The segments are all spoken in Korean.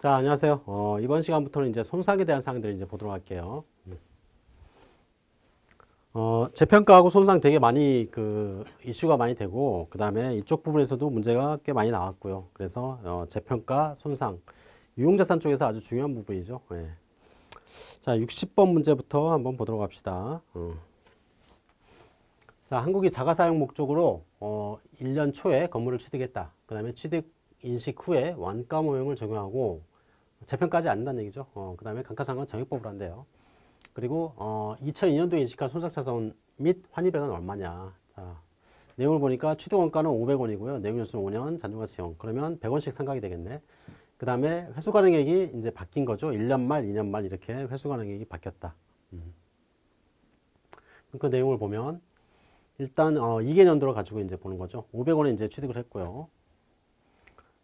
자, 안녕하세요. 어, 이번 시간부터는 이제 손상에 대한 사항들을 이제 보도록 할게요. 어, 재평가하고 손상 되게 많이 그 이슈가 많이 되고 그 다음에 이쪽 부분에서도 문제가 꽤 많이 나왔고요. 그래서 어, 재평가, 손상, 유용자산 쪽에서 아주 중요한 부분이죠. 예. 자, 60번 문제부터 한번 보도록 합시다. 어. 자, 한국이 자가 사용 목적으로 어, 1년 초에 건물을 취득했다. 그 다음에 취득 인식 후에 원가 모형을 적용하고 재평까지 않는다는 얘기죠. 어, 그 다음에 감가상각은 정액법을 한대요. 그리고 어, 2002년도에 인식한 손상차손 및 환입액은 얼마냐. 자, 내용을 보니까 취득 원가는 500원이고요. 내용 연수는 5년, 잔존가치형. 그러면 100원씩 상각이 되겠네. 그 다음에 회수 가능액이 이제 바뀐 거죠. 1년 말, 2년 말 이렇게 회수 가능액이 바뀌었다. 음. 그 내용을 보면 일단 어, 2개년도로 가지고 이제 보는 거죠. 500원에 이제 취득을 했고요.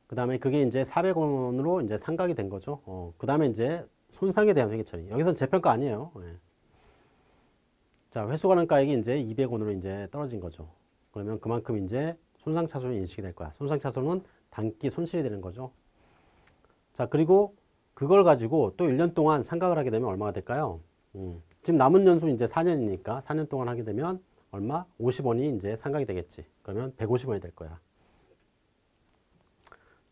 그 다음에 그게 이제 400원으로 이제 상각이 된 거죠. 어, 그 다음에 이제 손상에 대한 회계 처리. 여기선 재평가 아니에요. 네. 자, 회수 가능 가액이 이제 200원으로 이제 떨어진 거죠. 그러면 그만큼 이제 손상 차손이 인식이 될 거야. 손상 차손은 단기 손실이 되는 거죠. 자, 그리고 그걸 가지고 또 1년 동안 상각을 하게 되면 얼마가 될까요? 음, 지금 남은 연수 이제 4년이니까 4년 동안 하게 되면 얼마? 50원이 이제 상각이 되겠지. 그러면 150원이 될 거야.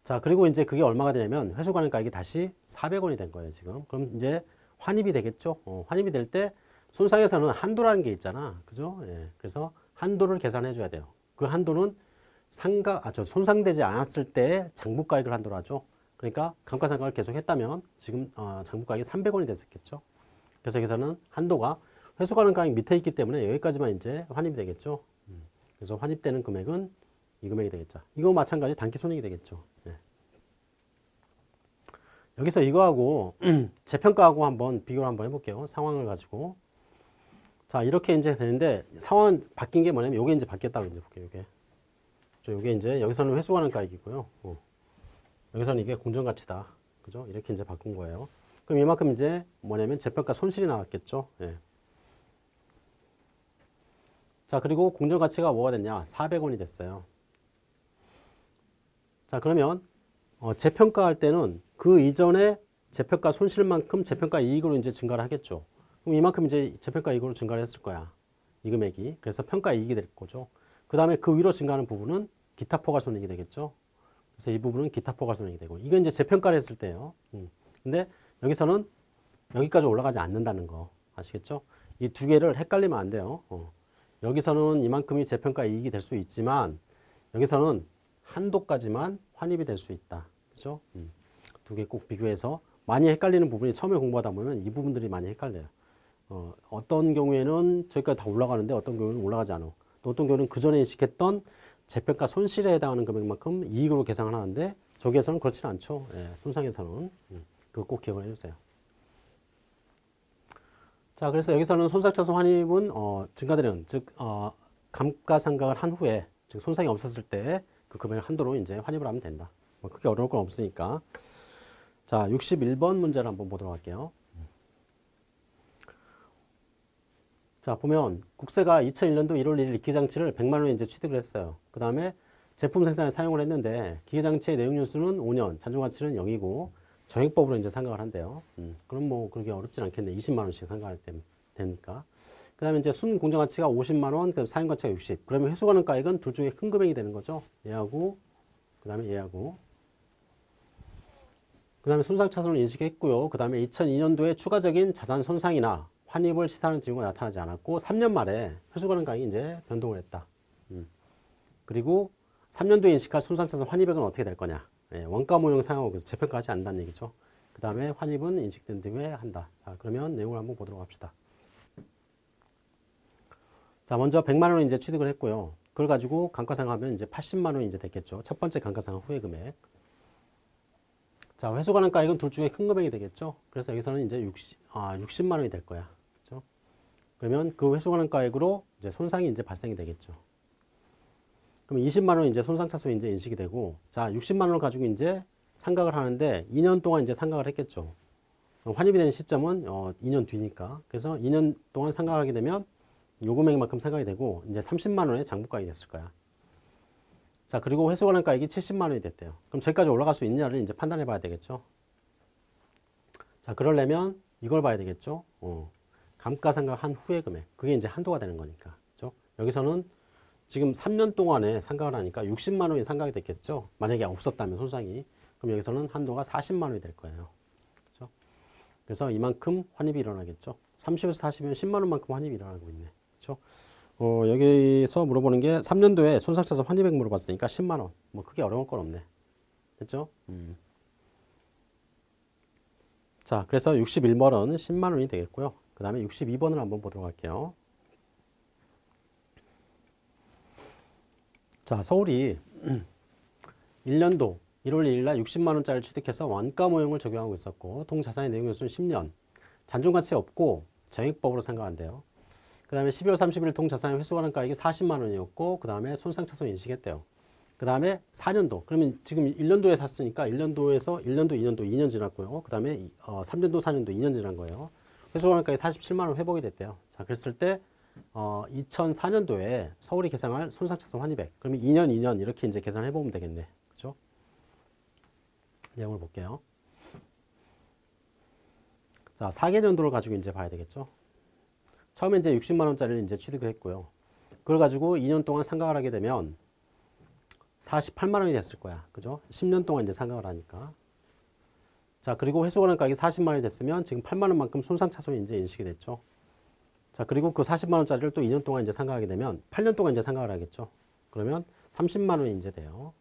자, 그리고 이제 그게 얼마가 되냐면 회수 가능가액이 다시 400원이 된 거예요, 지금. 그럼 이제 환입이 되겠죠? 어, 환입이 될 때 손상에서는 한도라는 게 있잖아. 그죠? 예. 그래서 한도를 계산해 줘야 돼요. 그 한도는 상가, 아, 저 손상되지 않았을 때 장부 가액을 한도로 하죠. 그러니까 감가상각을 계속 했다면 지금 어, 장부 가액이 300원이 됐었겠죠. 그래서 여기서는 한도가 회수 가능 가액 밑에 있기 때문에 여기까지만 이제 환입이 되겠죠. 음. 그래서 환입되는 금액은 이 금액이 되겠죠. 이거 마찬가지 단기 손익이 되겠죠. 네. 여기서 이거하고 재평가하고 한번 비교를 한번 해볼게요. 상황을 가지고. 자, 이렇게 이제 되는데 상황 바뀐 게 뭐냐면 요게 이제 바뀌었다고 이제 볼게요. 요게. 요게 이제 여기서는 회수하는 가액이고요. 어. 여기서는 이게 공정가치다. 그죠? 이렇게 이제 바꾼 거예요. 그럼 이만큼 이제 뭐냐면 재평가 손실이 나왔겠죠. 예. 자, 그리고 공정가치가 뭐가 됐냐? 400원이 됐어요. 자 그러면 어, 재평가할 때는 그 이전에 재평가 손실만큼 재평가 이익으로 이제 증가를 하겠죠. 그럼 이만큼 이제 재평가 이익으로 증가를 했을 거야. 이 금액이. 그래서 평가 이익이 될 거죠. 그 다음에 그 위로 증가하는 부분은 기타 포괄 손익이 되겠죠. 그래서 이 부분은 기타 포괄 손익이 되고 이건 이제 재평가를 했을 때예요. 음. 근데 여기서는 여기까지 올라가지 않는다는 거 아시겠죠? 이 두 개를 헷갈리면 안 돼요. 어. 여기서는 이만큼이 재평가 이익이 될 수 있지만 여기서는 한도까지만 환입이 될 수 있다. 그죠? 음. 두개 꼭 비교해서 많이 헷갈리는 부분이 처음에 공부하다 보면 이 부분들이 많이 헷갈려요. 어, 어떤 경우에는 저기까지 다 올라가는데 어떤 경우는 올라가지 않아. 또 어떤 경우는 그 전에 인식했던 재평가 손실에 해당하는 금액만큼 이익으로 계산을 하는데 저기에서는 그렇지는 않죠. 예, 손상에서는. 음, 그거 꼭 기억을 해주세요. 자, 그래서 여기서는 손상차손 환입은 어, 증가되는, 즉 어, 감가상각을 한 후에, 즉 손상이 없었을 때 그 금액 한도로 이제 환입을 하면 된다. 뭐 크게 어려울 건 없으니까. 자, 61번 문제를 한번 보도록 할게요. 자, 보면 국세가 2001년도 1월 1일 기계장치를 100만 원에 이제 취득을 했어요. 그 다음에 제품 생산에 사용을 했는데 기계장치의 내용 연수는 5년, 잔존가치는 0이고 정액법으로 이제 상각을 한대요. 음, 그럼 뭐 그렇게 어렵진 않겠네. 20만 원씩 상각할 때 되니까. 그 다음에 이제 순 공정가치가 50만 원, 그 사용 가치가 60. 그러면 회수 가능 가액은 둘 중에 큰 금액이 되는 거죠. 얘하고, 그 다음에 얘하고. 그 다음에 손상 차손을 인식했고요. 그 다음에 2002년도에 추가적인 자산 손상이나 환입을 시사하는 징후가 나타나지 않았고 3년 말에 회수 가능 가액이 이제 변동을 했다. 음. 그리고 3년도에 인식할 손상차손 환입액은 어떻게 될 거냐. 예, 원가 모형 상하고 재평가하지 않는다는 얘기죠. 그 다음에 환입은 인식된 뒤에 한다. 자, 그러면 내용을 한번 보도록 합시다. 자, 먼저 100만 원을 이제 취득을 했고요. 그걸 가지고 감가상하면 이제 80만 원이 이제 됐겠죠. 첫 번째 감가상하 후의 금액. 자, 회수 가능 가액은 둘 중에 큰 금액이 되겠죠. 그래서 여기서는 이제 60, 아, 60만 원이 될 거야. 그렇죠? 그러면 그 회수 가능 가액으로 이제 손상이 이제 발생이 되겠죠. 그럼 20만 원 이제 손상차손 이제 인식이 되고, 자, 60만 원을 가지고 이제 상각을 하는데 2년 동안 이제 상각을 했겠죠. 환입이 되는 시점은 어, 2년 뒤니까. 그래서 2년 동안 상각하게 되면 요 금액만큼 상각이 되고 이제 30만 원의 장부가액이 됐을 거야. 자, 그리고 회수관한가액이 70만 원이 됐대요. 그럼 저기까지 올라갈 수 있느냐를 이제 판단해 봐야 되겠죠. 자, 그러려면 이걸 봐야 되겠죠. 어. 감가상각 한 후의 금액. 그게 이제 한도가 되는 거니까. 그죠? 여기서는 지금 3년 동안에 상각을 하니까 60만 원이 상각이 됐겠죠. 만약에 없었다면 손상이. 그럼 여기서는 한도가 40만 원이 될 거예요. 그죠? 그래서 이만큼 환입이 일어나겠죠. 30에서 40이면 10만 원만큼 환입이 일어나고 있네. 그죠? 어, 여기서 물어보는 게 3년도에 손상차손 환입액 물어봤으니까 10만 원. 뭐 크게 어려울 건 없네. 됐죠? 음. 자, 그래서 61번은 10만 원이 되겠고요. 그 다음에 62번을 한번 보도록 할게요. 자, 서울이 1년도 1월 1일 날 60만 원짜리 취득해서 원가 모형을 적용하고 있었고 통자산의 내용 요소는 10년. 잔존가치 없고 정액법으로 생각한대요. 그 다음에 12월 30일 통자산의 회수관한가액이 40만 원이었고 그 다음에 손상차손 인식했대요. 그 다음에 4년도. 그러면 지금 1년도에 샀으니까 1년도에서 1년도, 2년도, 2년 지났고요. 그 다음에 어, 3년도, 4년도, 2년 지난 거예요. 회수관한가액이 47만 원 회복이 됐대요. 자, 그랬을 때 어, 2004년도에 서울이 계산할 손상차손 환입액. 그러면 2년, 2년 이렇게 이제 계산해 보면 되겠네. 그죠? 내용을 볼게요. 자, 4개년도를 가지고 이제 봐야 되겠죠. 처음에 이제 60만 원짜리를 이제 취득을 했고요. 그걸 가지고 2년 동안 상각을 하게 되면 48만 원이 됐을 거야. 그죠? 10년 동안 이제 상각을 하니까. 자, 그리고 회수관한 가격이 40만 원이 됐으면 지금 8만 원만큼 손상차손이 이제 인식이 됐죠. 자, 그리고 그 40만 원짜리를 또 2년 동안 이제 상각하게 되면 8년 동안 이제 상각을 하겠죠. 그러면 30만 원이 이제 돼요.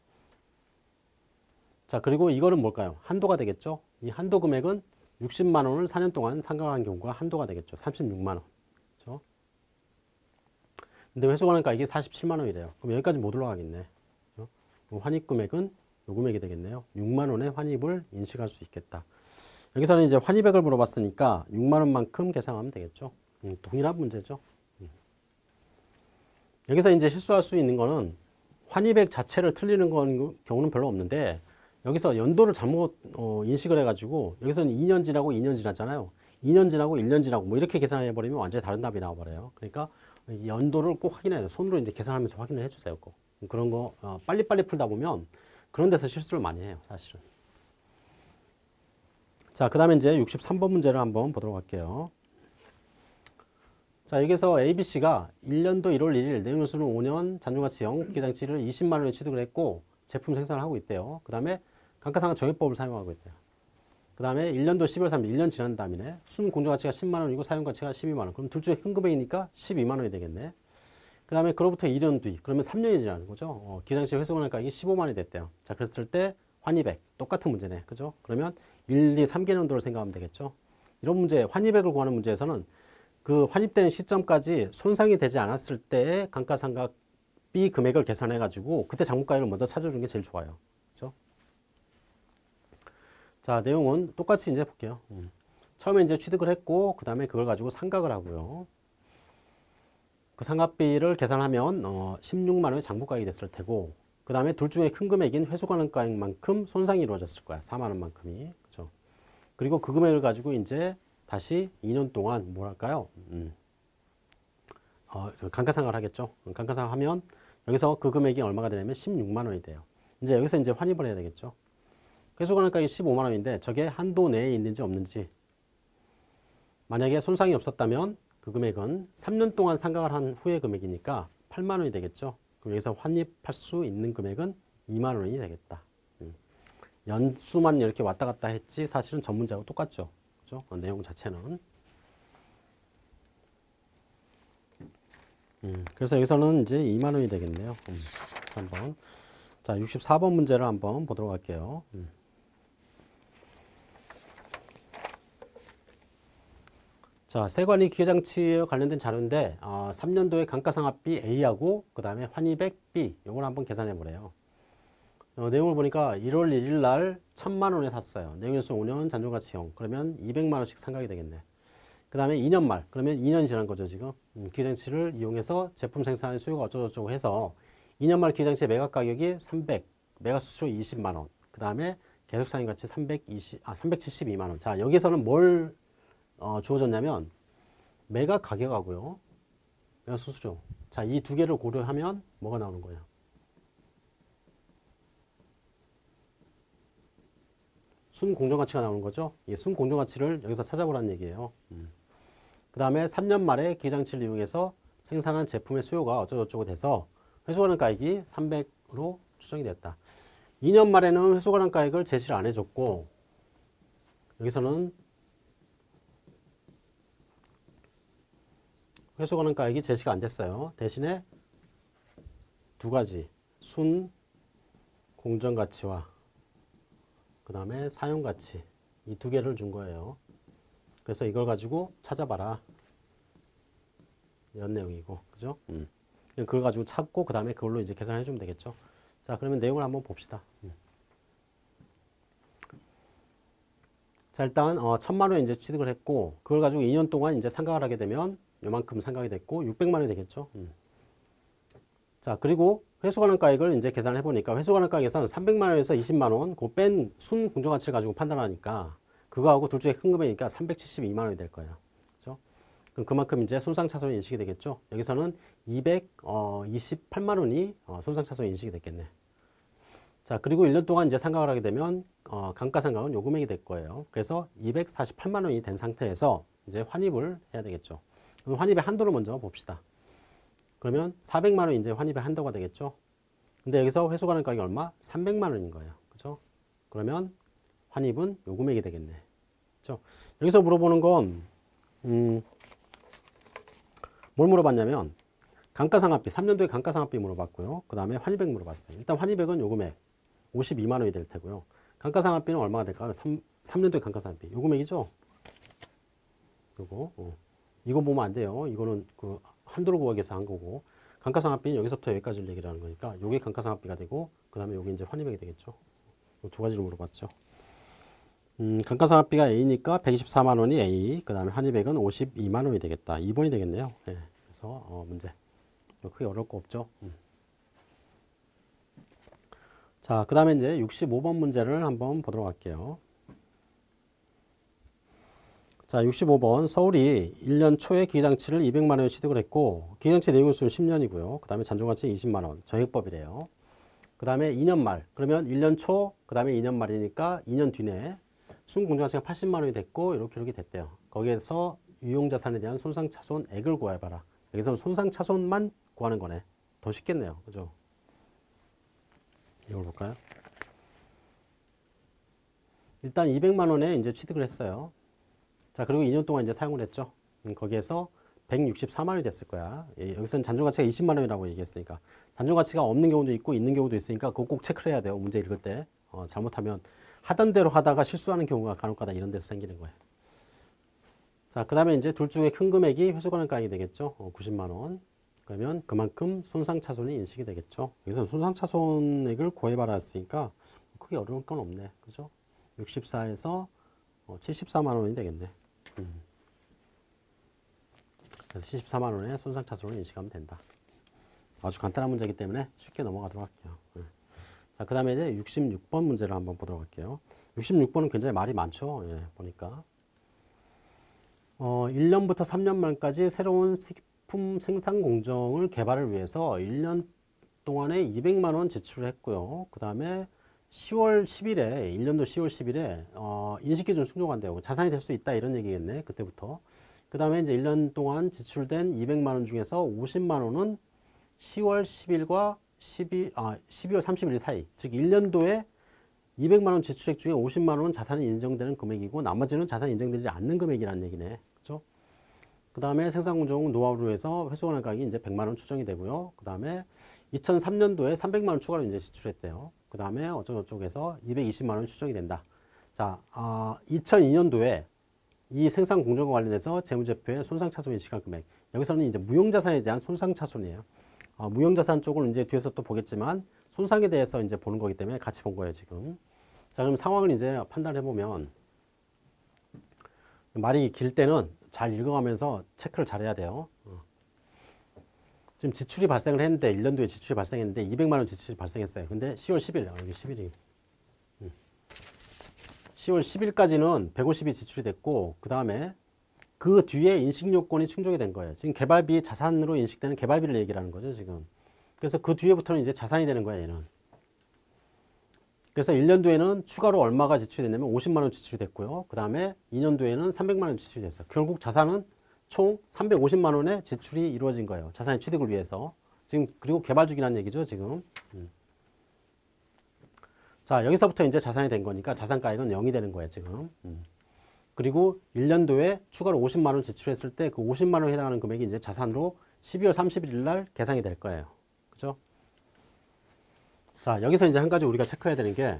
자, 그리고 이거는 뭘까요? 한도가 되겠죠. 이 한도 금액은 60만 원을 4년 동안 상각한 경우가 한도가 되겠죠. 36만 원. 그렇죠? 근데 회수관한 가격이 47만 원이래요. 그럼 여기까지 못 올라가겠네. 그렇죠? 환입 금액은 요 금액이 되겠네요. 6만 원의 환입을 인식할 수 있겠다. 여기서는 이제 환입액을 물어봤으니까 6만 원만큼 계산하면 되겠죠. 음, 동일한 문제죠. 음. 여기서 이제 실수할 수 있는 거는 환입액 자체를 틀리는 건 경우는 별로 없는데 여기서 연도를 잘못 어, 인식을 해가지고 여기서는 2년 지나고 2년 지났잖아요. 2년 지나고 1년 지나고 뭐 이렇게 계산해 버리면 완전히 다른 답이 나와 버려요. 그러니까 이 연도를 꼭 확인해야 돼요. 손으로 이제 계산하면서 확인을 해 주세요. 꼭. 그런 거 어, 빨리빨리 풀다 보면 그런 데서 실수를 많이 해요. 사실은. 자, 그 다음에 이제 63번 문제를 한번 보도록 할게요. 자, 여기서 ABC가 1년도 1월 1일 내용요소는 5년 잔존가치 영기장치를 20만 원에 취득을 했고 제품 생산을 하고 있대요. 그 다음에 감가상각 정액법을 사용하고 있대요. 그 다음에 1년도 12월 3일 1년 지난 다음에 순 공정가치가 10만 원이고 사용가치가 12만 원. 그럼 둘 중에 큰 금액이니까 12만 원이 되겠네. 그 다음에 그로부터 2년 뒤 그러면 3년이 지나는 거죠. 어, 기장치 회수권할 가격이 15만 원이 됐대요. 자, 그랬을 때 환입액 똑같은 문제네. 그죠? 그러면 1, 2, 3개년도를 생각하면 되겠죠. 이런 문제, 환입액을 구하는 문제에서는 그 환입되는 시점까지 손상이 되지 않았을 때의 감가상각비 금액을 계산해 가지고 그때 장부가액을 먼저 찾아주는 게 제일 좋아요. 자, 내용은 똑같이 이제 볼게요. 음. 처음에 이제 취득을 했고 그 다음에 그걸 가지고 상각을 하고요. 그 상각비를 계산하면 어, 16만 원의 장부가액이 됐을 테고 그 다음에 둘 중에 큰 금액인 회수관한가액만큼 손상이 이루어졌을 거야. 4만 원만큼이. 그죠? 그리고 그 금액을 가지고 이제 다시 2년 동안 뭐랄까요? 음. 어, 감가상각을 하겠죠. 감가상각 하면 여기서 그 금액이 얼마가 되냐면 16만 원이 돼요. 이제 여기서 이제 환입을 해야 되겠죠. 회수관한가액이 15만 원인데 저게 한도 내에 있는지 없는지 만약에 손상이 없었다면 그 금액은 3년 동안 상각을 한 후의 금액이니까 8만 원이 되겠죠. 그럼 여기서 환입할 수 있는 금액은 2만 원이 되겠다. 음. 연수만 이렇게 왔다 갔다 했지 사실은 전문자하고 똑같죠. 그죠? 어, 내용 자체는. 음, 그래서 여기서는 이제 2만 원이 되겠네요. 음, 한번. 자, 64번 문제를 한번 보도록 할게요. 음. 자, 세관이 기계장치에 관련된 자료인데 어, 3년도에 감가상각비 A하고 그 다음에 환입액 B 이걸 한번 계산해 보래요. 어, 내용을 보니까 1월 1일 날 1000만 원에 샀어요. 내용연수 5년 잔존가치 0. 그러면 200만 원씩 상각이 되겠네. 그 다음에 2년 말 그러면 2년 지난 거죠 지금. 음, 기계장치를 이용해서 제품 생산 수요가 어쩌고저쩌고 해서 2년 말 기계장치의 매각 가격이 300, 매각 수수료 20만 원. 그 다음에 계속 사용 가치 320, 아 372만 원. 자 여기서는 뭘 어, 주어졌냐면 매각 가격하고요. 매각 수수료. 자, 이 두 개를 고려하면 뭐가 나오는 거예요? 순 공정가치가 나오는 거죠. 이순 공정가치를 여기서 찾아보라는 얘기예요. 그 다음에 3년 말에 기장치를 이용해서 생산한 제품의 수요가 어쩌고저쩌고 돼서 회수가능 가액이 300으로 추정이 됐다. 2년 말에는 회수가능 가액을 제시를 안 해줬고 여기서는 회수 가능가액이 제시가 안 됐어요. 대신에 두 가지 순 공정가치와 그 다음에 사용가치 이 두 개를 준 거예요. 그래서 이걸 가지고 찾아봐라. 이런 내용이고, 그죠? 음. 그걸 가지고 찾고, 그 다음에 그걸로 이제 계산해 주면 되겠죠. 자, 그러면 내용을 한번 봅시다. 음. 자, 일단, 어, 천만 원 이제 취득을 했고, 그걸 가지고 2년 동안 이제 상각을 하게 되면 요만큼 상각이 됐고, 600만 원이 되겠죠. 음. 자, 그리고 회수가능가액을 이제 계산을 해보니까 회수가능가액에서는 300만 원에서 20만 원, 그 뺀 순 공정가치를 가지고 판단하니까 그거하고 둘 중에 큰 금액이니까 372만 원이 될 거예요. 그럼 그만큼 이제 손상차손이 인식이 되겠죠. 여기서는 228만 원이 어, 손상차손이 인식이 됐겠네. 자, 그리고 1년 동안 이제 상각을 하게 되면 어, 감가 상각은 요 금액이 될 거예요. 그래서 248만 원이 된 상태에서 이제 환입을 해야 되겠죠. 그럼 환입의 한도를 먼저 봅시다. 그러면 400만 원 이제 환입의 한도가 되겠죠. 근데 여기서 회수 가능 가격이 얼마? 300만 원인 거예요. 그죠? 그러면 환입은 요 금액이 되겠네. 그죠? 여기서 물어보는 건, 음, 뭘 물어봤냐면, 감가상각비, 3년도에 감가상각비 물어봤고요. 그 다음에 환입액 물어봤어요. 일단 환입액은 요 금액, 52만 원이 될 테고요. 감가상각비는 얼마가 될까요? 3, 3년도에 감가상각비. 요 금액이죠? 요거, 어. 이거 보면 안 돼요. 이거는 그 한도를 구하기 위해서 한 거고. 감가상각비는 여기서부터 여기까지를 얘기를 하는 거니까 요게 감가상각비가 되고 그 다음에 요게 이제 환입액이 되겠죠. 두 가지를 물어봤죠. 음, 감가상각비가 A니까 124만 원이 A, 그 다음에 환입액은 52만 원이 되겠다. 2번이 되겠네요. 네, 그래서 어, 문제. 뭐 크게 어려울 거 없죠. 음. 자, 그 다음에 이제 65번 문제를 한번 보도록 할게요. 자, 65번 서울이 1년 초에 기장치를 200만 원에 취득을 했고 기장치 내용수는 10년이고요. 그 다음에 잔존가치 20만 원, 정액법이래요. 그 다음에 2년 말, 그러면 1년 초, 그 다음에 2년 말이니까 2년 뒤내 순공정가치가 80만 원이 됐고 이렇게 이렇게 됐대요. 거기에서 유용자산에 대한 손상차손액을 구해봐라. 여기서는 손상차손만 구하는 거네. 더 쉽겠네요. 그죠? 이걸 볼까요? 일단 200만 원에 이제 취득을 했어요. 자, 그리고 2년 동안 이제 사용을 했죠. 음, 거기에서 164만 원이 됐을 거야. 예, 여기서는 잔존 가치가 20만 원이라고 얘기했으니까. 잔존 가치가 없는 경우도 있고 있는 경우도 있으니까 그거 꼭 체크를 해야 돼요. 문제 읽을 때. 어, 잘못하면 하던 대로 하다가 실수하는 경우가 간혹가다 이런 데서 생기는 거예요. 자, 그 다음에 이제 둘 중에 큰 금액이 회수가능가액이 되겠죠. 어, 90만 원. 그러면 그만큼 손상차손이 인식이 되겠죠. 여기서 손상차손액을 구해봐라 했으니까 크게 어려울 건 없네. 그죠? 64에서 어, 74만 원이 되겠네. 음. 그래서 74만 원의 손상차손을 인식하면 된다. 아주 간단한 문제이기 때문에 쉽게 넘어가도록 할게요. 네. 자, 그 다음에 이제 66번 문제를 한번 보도록 할게요. 66번은 굉장히 말이 많죠. 예, 보니까. 어, 1년부터 3년 말까지 새로운 식품 생산 공정을 개발을 위해서 1년 동안에 200만 원 지출을 했고요. 그 다음에 10월 10일에 1년도 10월 10일에 어, 인식기준 충족한대요. 자산이 될 수 있다 이런 얘기겠네. 그때부터. 그 다음에 이제 1년 동안 지출된 200만 원 중에서 50만 원은 10월 10일과 12, 아, 12월 31일 사이, 즉 1년도에 200만 원 지출액 중에 50만 원은 자산이 인정되는 금액이고 나머지는 자산이 인정되지 않는 금액이라는 얘기네. 그 다음에 생산공정 노하우로 해서 회수관할 가격이 이제 100만 원 추정이 되고요. 그 다음에 2003년도에 300만 원 추가로 이제 지출했대요. 그 다음에 어쩌고저쩌고해서 220만 원 추정이 된다. 자, 어, 2002년도에 이 생산 공정과 관련해서 재무제표의 손상차손 인식할 금액. 여기서는 이제 무용자산에 대한 손상차손이에요. 어, 무용자산 쪽을 이제 뒤에서 또 보겠지만 손상에 대해서 이제 보는 거기 때문에 같이 본 거예요, 지금. 자, 그럼 상황을 이제 판단해 보면 말이 길 때는 잘 읽어가면서 체크를 잘 해야 돼요. 어. 지금 지출이 발생을 했는데 1년 뒤에 지출이 발생했는데 200만 원 지출이 발생했어요. 근데 10월 10일 여기 10일이 10월 10일까지는 150이 지출이 됐고 그 다음에 그 뒤에 인식 요건이 충족이 된 거예요. 지금 개발비 자산으로 인식되는 개발비를 얘기하는 거죠, 지금. 그래서 그 뒤에부터는 이제 자산이 되는 거야, 얘는. 그래서 1년도에는 추가로 얼마가 지출이 됐냐면 50만 원 지출이 됐고요. 그 다음에 2년도에는 300만 원 지출이 됐어요. 결국 자산은 총 350만 원의 지출이 이루어진 거예요. 자산의 취득을 위해서. 지금 그리고 개발 중이라는 얘기죠, 지금. 음. 자, 여기서부터 이제 자산이 된 거니까 자산가액은 0이 되는 거예요, 지금. 음. 그리고 1년도에 추가로 50만 원 지출했을 때 그 50만 원에 해당하는 금액이 이제 자산으로 12월 31일 날 계산이 될 거예요. 그죠? 자, 여기서 이제 한 가지 우리가 체크해야 되는 게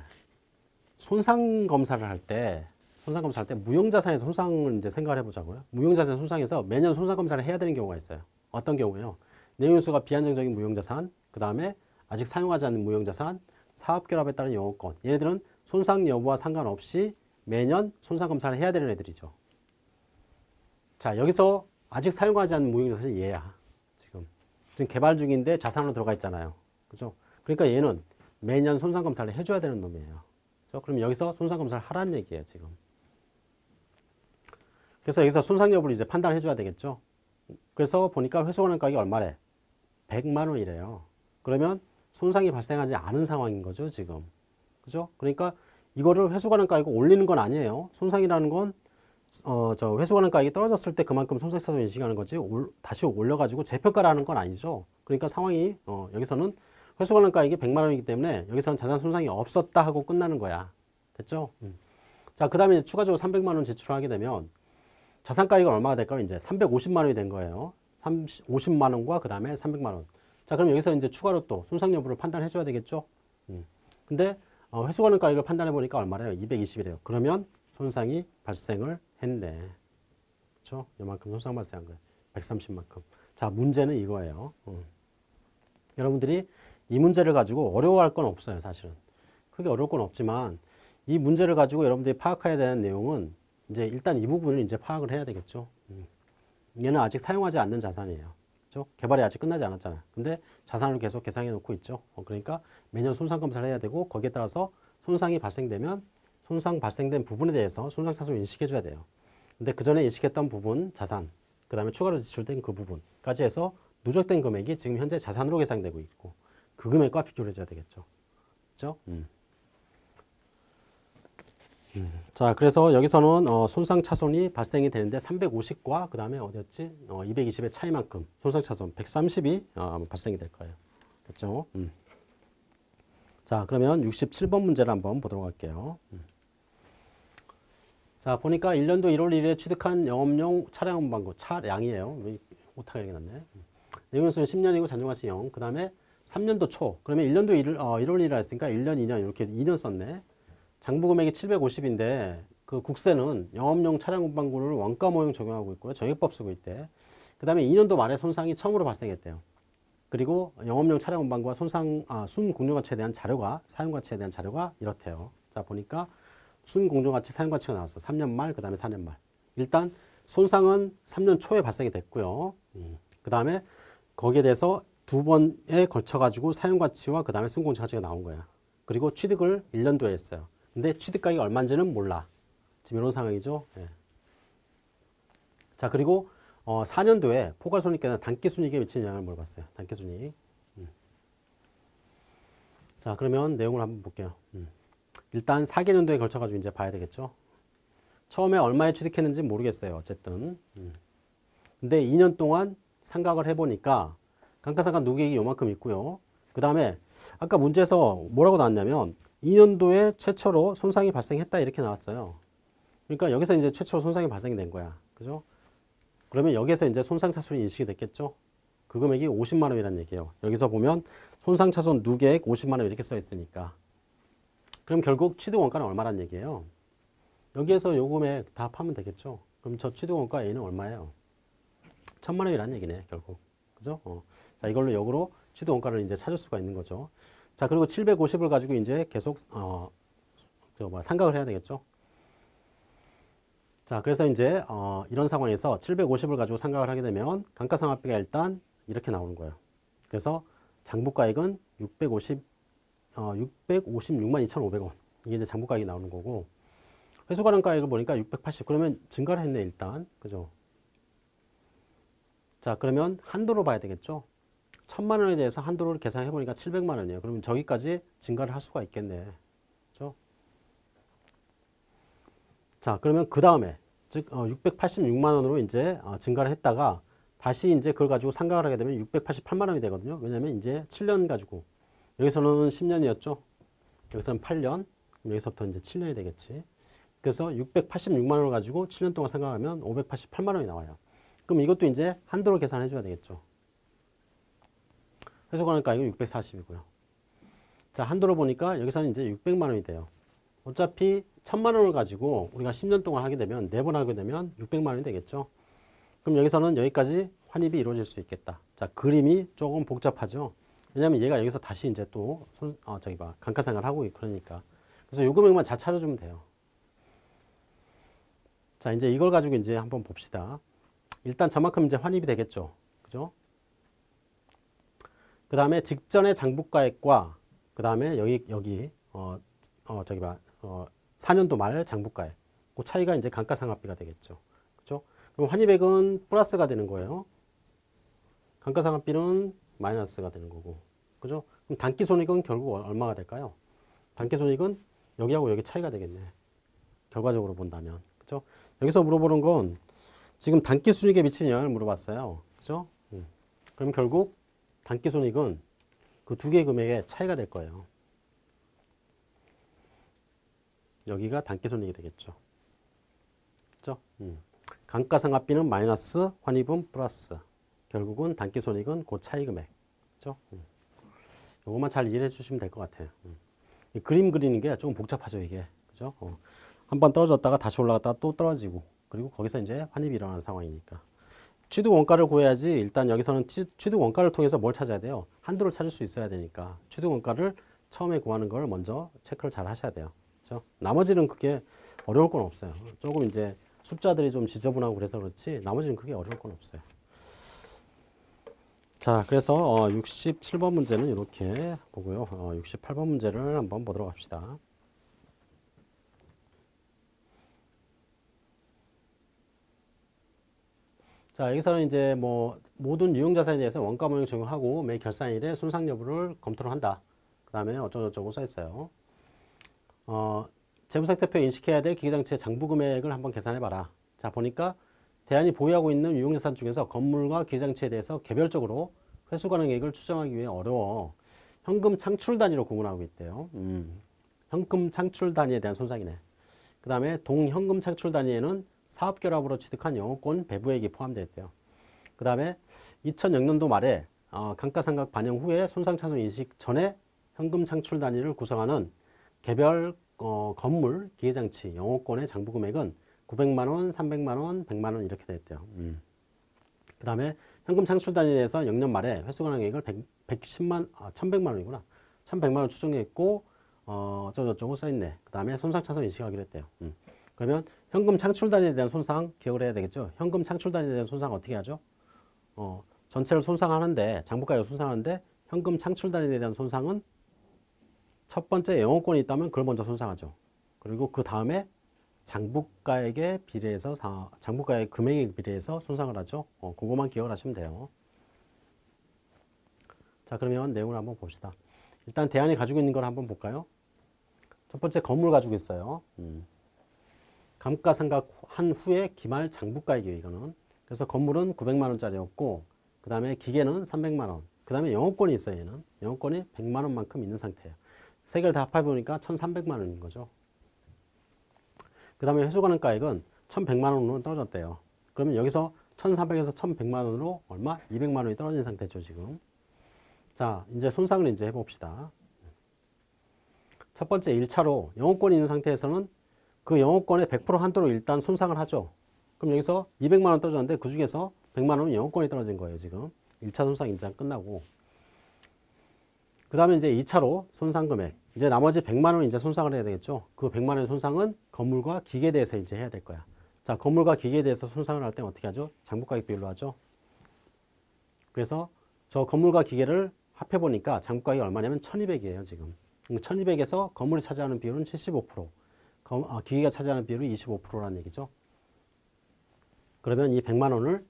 손상 검사를 할 때, 손상 검사할 때 무형자산에서 손상을 이제 생각을 해보자고요. 무형자산 손상에서 매년 손상 검사를 해야 되는 경우가 있어요. 어떤 경우요? 내용수가 비안정적인 무형자산, 그 다음에 아직 사용하지 않는 무형자산, 사업결합에 따른 영업권. 얘네들은 손상 여부와 상관없이 매년 손상 검사를 해야 되는 애들이죠. 자, 여기서 아직 사용하지 않는 무형자산이 얘야. 지금. 지금 개발 중인데 자산으로 들어가 있잖아요. 그죠? 그러니까 얘는 매년 손상 검사를 해줘야 되는 놈이에요. 그럼 여기서 손상 검사를 하라는 얘기예요, 지금. 그래서 여기서 손상 여부를 이제 판단해 줘야 되겠죠. 그래서 보니까 회수관한 가격이 얼마래? 100만 원이래요. 그러면 손상이 발생하지 않은 상황인 거죠, 지금. 그죠? 그러니까 이거를 회수관한 가격을 올리는 건 아니에요. 손상이라는 건, 어, 저 회수관한 가격이 떨어졌을 때 그만큼 손상차손 인식하는 거지, 올, 다시 올려가지고 재평가라는 건 아니죠. 그러니까 상황이, 어, 여기서는 회수관한 가격이 100만 원이기 때문에 여기서는 자산 손상이 없었다 하고 끝나는 거야. 됐죠? 음. 자, 그 다음에 추가적으로 300만 원 지출하게 되면 자산 가격이 얼마가 될까요? 이제 350만 원이 된 거예요. 30, 50만 원과 그 다음에 300만 원. 자, 그럼 여기서 이제 추가로 또 손상 여부를 판단해 줘야 되겠죠? 음. 근데 어, 회수관은 가격을 판단해 보니까 얼마래요? 220이래요. 그러면 손상이 발생을 했네. 그렇죠? 이만큼 손상 발생한 거예요. 130만큼. 자, 문제는 이거예요. 음. 여러분들이 이 문제를 가지고 어려워할 건 없어요, 사실은. 크게 어려울 건 없지만 이 문제를 가지고 여러분들이 파악해야 되는 내용은 이제 일단 이 부분을 이제 파악을 해야 되겠죠. 음. 얘는 아직 사용하지 않는 자산이에요. 그죠? 개발이 아직 끝나지 않았잖아요. 근데 자산을 계속 계상해 놓고 있죠. 어, 그러니까 매년 손상 검사를 해야 되고 거기에 따라서 손상이 발생되면 손상 발생된 부분에 대해서 손상 차손 인식해 줘야 돼요. 근데 그 전에 인식했던 부분 자산, 그 다음에 추가로 지출된 그 부분까지 해서 누적된 금액이 지금 현재 자산으로 계산되고 있고 그 금액과 비교를 해줘야 되겠죠. 그죠? 음. 음. 자, 그래서 여기서는 어, 손상 차손이 발생이 되는데 350과 그 다음에 어디였지? 어, 220의 차이만큼 손상 차손 130이 어, 발생이 될 거예요. 됐죠? 음. 자, 그러면 67번 문제를 한번 보도록 할게요. 음. 자, 보니까 1년도 1월 1일에 취득한 영업용 차량 운반고 차량이에요. 오타가 이렇게 났네. 음. 내용수는 10년이고 잔존가치 0. 그 다음에 3년도 초. 그러면 1년도 1일, 어, 1월 1일 했으니까 1년, 2년 이렇게 2년 썼네. 장부 금액이 750인데 그 국세는 영업용 차량 운반구를 원가 모형 적용하고 있고요. 정액법 쓰고 있대. 그 다음에 2년도 말에 손상이 처음으로 발생했대요. 그리고 영업용 차량 운반구와 손상, 아, 순공정가치에 대한 자료가, 사용가치에 대한 자료가 이렇대요. 자, 보니까 순공정가치, 사용가치가 나왔어. 3년 말, 그 다음에 4년 말. 일단 손상은 3년 초에 발생이 됐고요. 음. 그 다음에 거기에 대해서 두 번에 걸쳐 가지고 사용가치와 그 다음에 순공정가치가 나온 거야. 그리고 취득을 1년도에 했어요. 근데 취득가격이 얼마인지는 몰라. 지금 이런 상황이죠. 예. 자, 그리고 어, 4년도에 포괄손익계산 단기순이익에 미치는 영향을 물어봤어요. 단기순이익. 음. 자, 그러면 내용을 한번 볼게요. 음. 일단 4개년도에 걸쳐 가지고 이제 봐야 되겠죠. 처음에 얼마에 취득했는지 모르겠어요. 어쨌든. 음. 근데 2년 동안 상각을 해보니까 감가상각 누계액이 요만큼 있고요. 그 다음에 아까 문제에서 뭐라고 나왔냐면 2년도에 최초로 손상이 발생했다 이렇게 나왔어요. 그러니까 여기서 이제 최초로 손상이 발생이 된 거야. 그죠? 그러면 여기서 이제 손상차손이 인식이 됐겠죠? 그 금액이 50만 원이라는 얘기예요. 여기서 보면 손상차손 누계액 50만 원 이렇게 써 있으니까. 그럼 결국 취득원가는 얼마란 얘기예요? 여기에서 요 금액 다 파면 되겠죠? 그럼 저 취득원가 A는 얼마예요? 천만 원이라는 얘기네, 결국. 그죠? 어. 자, 이걸로 역으로 취득원가를 이제 찾을 수가 있는 거죠. 자, 그리고 750을 가지고 이제 계속, 어, 저 뭐, 상각을 해야 되겠죠. 자, 그래서 이제, 어, 이런 상황에서 750을 가지고 상각을 하게 되면 감가상각비가 일단 이렇게 나오는 거예요. 그래서 장부가액은 650, 어, 656만 2,500원. 이게 이제 장부가액이 나오는 거고, 회수가능가액을 보니까 680. 그러면 증가를 했네, 일단. 그죠? 자 그러면 한도로 봐야 되겠죠. 천만 원에 대해서 한도를 계산해 보니까 700만 원이에요. 그러면 저기까지 증가를 할 수가 있겠네. 그렇죠? 자, 그러면 그 다음에 즉 어, 686만 원으로 이제 어, 증가를 했다가 다시 이제 그걸 가지고 상각을 하게 되면 688만 원이 되거든요. 왜냐하면 이제 7년 가지고 여기서는 10년이었죠. 여기서는 8년, 여기서부터 이제 7년이 되겠지. 그래서 686만 원을 가지고 7년 동안 생각하면 588만 원이 나와요. 그럼 이것도 이제 한도로 계산해 줘야 되겠죠. 해소가는 가격이 640이고요. 자, 한도로 보니까 여기서는 이제 600만 원이 돼요. 어차피 1000만 원을 가지고 우리가 10년 동안 하게 되면 4번 하게 되면 600만 원이 되겠죠. 그럼 여기서는 여기까지 환입이 이루어질 수 있겠다. 자, 그림이 조금 복잡하죠. 왜냐면 얘가 여기서 다시 이제 또 손, 어, 저기 봐. 감가상각을 하고 그러니까. 그래서 요 금액만 잘 찾아주면 돼요. 자, 이제 이걸 가지고 이제 한번 봅시다. 일단 저만큼 이제 환입이 되겠죠. 그죠? 그 다음에 직전의 장부가액과 그 다음에 여기, 여기, 어, 어, 저기 봐. 어, 4년도 말 장부가액. 그 차이가 이제 감가상각비가 되겠죠. 그죠? 그럼 환입액은 플러스가 되는 거예요. 감가상각비는 마이너스가 되는 거고. 그죠? 그럼 단기 손익은 결국 얼마가 될까요? 단기 손익은 여기하고 여기 차이가 되겠네. 결과적으로 본다면. 그죠? 여기서 물어보는 건 지금 단기순익에 미치는 영향을 물어봤어요. 그죠? 음. 그럼 결국 단기순익은 그 두 개의 금액의 차이가 될 거예요. 여기가 단기손익이 되겠죠. 그죠? 음. 감가상각비는 마이너스, 환입은 플러스. 결국은 단기 손익은 그 차이 금액. 그죠? 음. 이것만 잘 이해해 주시면 될 것 같아요. 음. 이 그림 그리는 게 조금 복잡하죠, 이게. 그죠? 어. 한번 떨어졌다가 다시 올라갔다가 또 떨어지고 그리고 거기서 이제 환입이 일어나는 상황이니까 취득 원가를 구해야지 일단 여기서는 취득 원가를 통해서 뭘 찾아야 돼요? 한도를 찾을 수 있어야 되니까 취득 원가를 처음에 구하는 걸 먼저 체크를 잘 하셔야 돼요. 그렇죠? 나머지는 그게 어려울 건 없어요. 조금 이제 숫자들이 좀 지저분하고 그래서 그렇지 나머지는 그게 어려울 건 없어요. 자, 그래서 어, 67번 문제는 이렇게 보고요. 어, 68번 문제를 한번 보도록 합시다. 자, 여기서는 이제 뭐 모든 유형자산에 대해서 원가 모형 적용하고 매 결산일에 손상 여부를 검토를 한다. 그 다음에 어쩌고저쩌고 써 있어요. 어, 재무상태표 인식해야 될 기계장치의 장부 금액을 한번 계산해 봐라. 자, 보니까 대안이 보유하고 있는 유형자산 중에서 건물과 기계장치에 대해서 개별적으로 회수 가능액을 추정하기 위해 어려워 현금 창출 단위로 구분하고 있대요. 음, 현금 창출 단위에 대한 손상이네. 그 다음에 동현금 창출 단위에는 사업결합으로 취득한 영업권 배부액이 포함되어 있대요. 그 다음에 2006년도 말에 어, 감가상각 반영 후에 손상차손 인식 전에 현금 창출 단위를 구성하는 개별 어, 건물, 기계장치, 영업권의 장부 금액은 900만원, 300만원, 100만원 이렇게 되어 있대요. 음. 그 다음에 현금 창출 단위에 대해서 영년 말에 회수관항액을 100, 110만, 아, 1100만원이구나. 1100만원 추정했고 어, 어쩌고저쩌고 써있네. 그 다음에 손상차손 인식하기로 했대요. 음. 그러면 현금 창출 단위에 대한 손상 기억을 해야 되겠죠. 현금 창출 단위에 대한 손상 어떻게 하죠? 어, 전체를 손상하는데 장부가액을 손상하는데 현금 창출 단위에 대한 손상은 첫 번째 영업권이 있다면 그걸 먼저 손상하죠. 그리고 그 다음에 장부가액에 비례해서 장부가액 금액에 비례해서 손상을 하죠. 어, 그것만 기억을 하시면 돼요. 자 그러면 내용을 한번 봅시다. 일단 대안이 가지고 있는 걸 한번 볼까요? 첫 번째 건물 가지고 있어요. 음. 감가상각 한 후에 기말 장부가액이에요. 이거는. 그래서 건물은 900만 원짜리였고 그 다음에 기계는 300만 원. 그 다음에 영업권이 있어요. 얘는. 영업권이 100만 원만큼 있는 상태예요. 세 개를 다 합해보니까 1,300만 원인 거죠. 그 다음에 회수가능가액은 1,100만 원으로 떨어졌대요. 그러면 여기서 1,400에서 1,100만 원으로 얼마? 200만 원이 떨어진 상태죠, 지금. 자, 이제 손상을 이제 해봅시다. 첫 번째 1차로 영업권이 있는 상태에서는 그 영업권의 100% 한도로 일단 손상을 하죠. 그럼 여기서 200만 원 떨어졌는데 그 중에서 100만 원은 영업권이 떨어진 거예요, 지금. 1차 손상 인장 끝나고. 그 다음에 이제 2차로 손상 금액. 이제 나머지 100만 원 이제 손상을 해야 되겠죠. 그 100만 원의 손상은 건물과 기계에 대해서 이제 해야 될 거야. 자, 건물과 기계에 대해서 손상을 할 때는 어떻게 하죠? 장부가액 비율로 하죠. 그래서 저 건물과 기계를 합해 보니까 장부가액이 얼마냐면 1200이에요, 지금. 1200에서 건물이 차지하는 비율은 75%, 아, 기계가 차지하는 비율이 25%라는 얘기죠. 그러면 이 100만 원을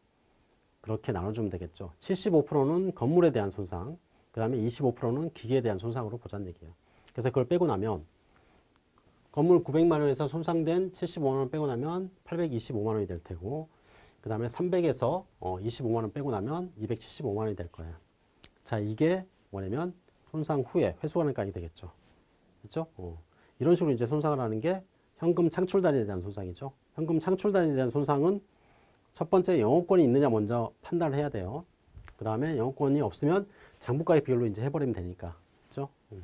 그렇게 나눠주면 되겠죠. 75%는 건물에 대한 손상, 그 다음에 25%는 기계에 대한 손상으로 보자는 얘기예요. 그래서 그걸 빼고 나면 건물 900만 원에서 손상된 75만 원 빼고 나면 825만 원이 될 테고 그 다음에 300에서 어, 25만 원 빼고 나면 275만 원이 될 거예요. 자 이게 뭐냐면 손상 후에 회수가능가액이 되겠죠. 그렇죠? 어. 이런 식으로 이제 손상을 하는 게 현금 창출 단위에 대한 손상이죠. 현금 창출 단위에 대한 손상은 첫 번째 영업권이 있느냐 먼저 판단을 해야 돼요. 그 다음에 영업권이 없으면 장부가액 비율로 이제 해버리면 되니까. 그렇죠? 음.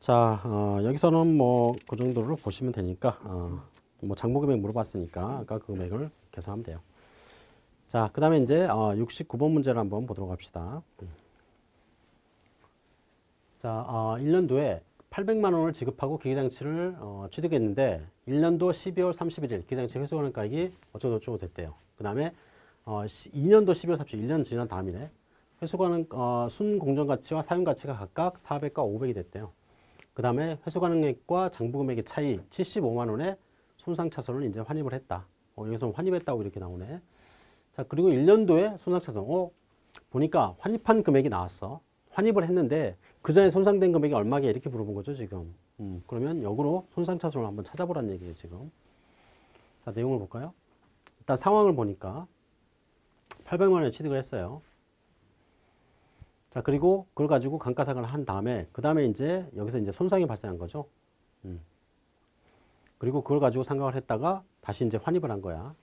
자, 어, 여기서는 뭐 그 정도로 보시면 되니까 어, 뭐 장부 금액 물어봤으니까 아까 그 금액을 계산하면 돼요. 자, 그 다음에 이제 어, 69번 문제를 한번 보도록 합시다. 음. 자, 어, 1년도에 800만 원을 지급하고 기계장치를 어, 취득했는데 1년도 12월 31일 기계장치 회수하는 가액이 어쩌고저쩌고 됐대요. 그 다음에 어, 2년도 12월 31일 1년 지난 다음이네. 회수가능 어, 순공정가치와 사용가치가 각각 400과 500이 됐대요. 그 다음에 회수가능액과 장부금액의 차이 75만 원의 손상차손을 이제 환입을 했다. 어, 여기서 환입했다고 이렇게 나오네. 자 그리고 1년도에 손상차손. 어, 보니까 환입한 금액이 나왔어. 환입을 했는데 그 전에 손상된 금액이 얼마게 이렇게 물어본 거죠 지금. 음, 그러면 역으로 손상차손을 한번 찾아보라는 얘기예요 지금. 자 내용을 볼까요? 일단 상황을 보니까 800만 원에 취득을 했어요. 자 그리고 그걸 가지고 감가상각을 한 다음에 그 다음에 이제 여기서 이제 손상이 발생한 거죠. 음. 그리고 그걸 가지고 상각을 했다가 다시 이제 환입을 한 거야.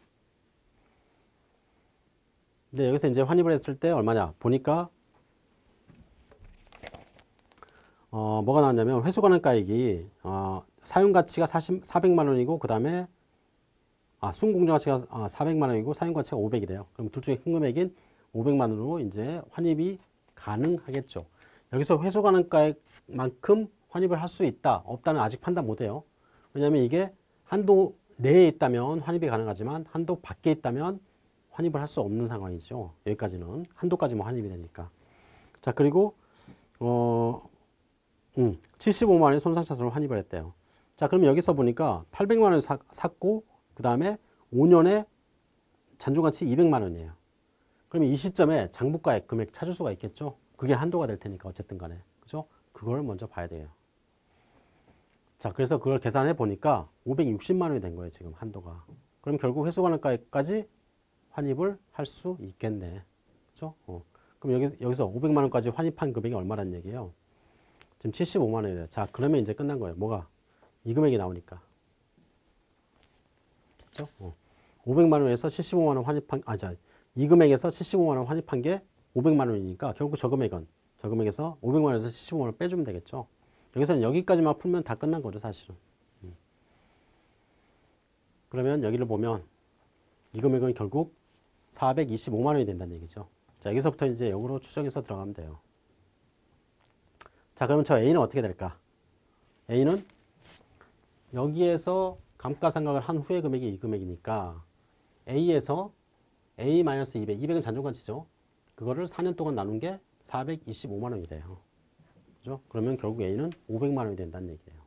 근데 여기서 이제 환입을 했을 때 얼마냐 보니까 어, 뭐가 나왔냐면 회수가능가액이 어, 사용가치가 40, 400만 원이고 그 다음에 아, 순공정가치가 아, 400만 원이고 사용가치가 500이래요. 그럼 둘 중에 큰 금액인 500만 원으로 이제 환입이 가능하겠죠. 여기서 회수가능가액만큼 환입을 할 수 있다, 없다는 아직 판단 못해요. 왜냐하면 이게 한도 내에 있다면 환입이 가능하지만 한도 밖에 있다면 환입을 할 수 없는 상황이죠. 여기까지는 한도까지만 환입이 되니까. 자 그리고 어, 음, 75만 원의 손상차손을 환입을 했대요. 자 그러면 여기서 보니까 800만 원을 사, 샀고 그 다음에 5년에 잔존가치 200만 원이에요. 그러면 이 시점에 장부가액 금액 찾을 수가 있겠죠. 그게 한도가 될 테니까 어쨌든 간에. 그죠? 그걸 먼저 봐야 돼요. 자, 그래서 그걸 계산해 보니까 560만 원이 된 거예요, 지금 한도가. 그럼 결국 회수가능가액까지 환입을 할 수 있겠네. 그죠? 어. 그럼 여기, 여기서 500만 원까지 환입한 금액이 얼마란 얘기예요? 지금 75만 원이래요. 자, 그러면 이제 끝난 거예요. 뭐가? 이 금액이 나오니까. 그죠? 어. 500만 원에서 75만 원 환입한, 아, 자, 이 금액에서 75만 원 환입한 게 500만 원이니까 결국 저 금액은 저 금액에서 500만 원에서 75만 원 빼주면 되겠죠. 여기서는 여기까지만 풀면 다 끝난 거죠, 사실은. 음. 그러면 여기를 보면 이 금액은 결국 425만 원이 된다는 얘기죠. 자, 여기서부터 이제 역으로 추정해서 들어가면 돼요. 자, 그러면 저 A는 어떻게 될까? A는 여기에서 감가상각을 한 후의 금액이 이 금액이니까 A에서 A-200, 200은 잔존가치죠. 그거를 4년 동안 나눈 게 425만 원이 돼요. 그죠? 그러면 결국 A는 500만 원이 된다는 얘기예요.